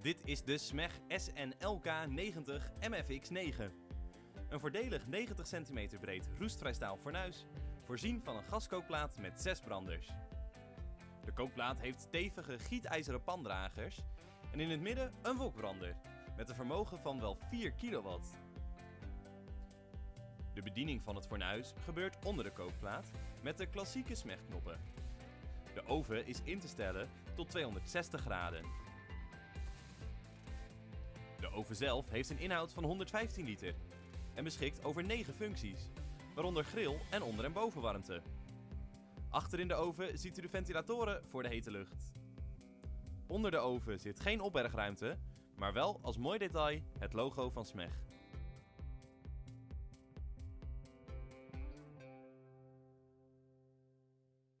Dit is de SMEG SNLK 90 MFX9. Een voordelig 90 cm breed roestvrij staal fornuis, voorzien van een gaskookplaat met 6 branders. De kookplaat heeft stevige gietijzeren pandragers en in het midden een wokbrander met een vermogen van wel 4 kW. De bediening van het fornuis gebeurt onder de kookplaat met de klassieke smegknoppen. De oven is in te stellen tot 260 graden. Oven zelf heeft een inhoud van 115 liter en beschikt over 9 functies, waaronder grill en onder- en bovenwarmte. Achter in de oven ziet u de ventilatoren voor de hete lucht. Onder de oven zit geen opbergruimte, maar wel als mooi detail het logo van SMEG.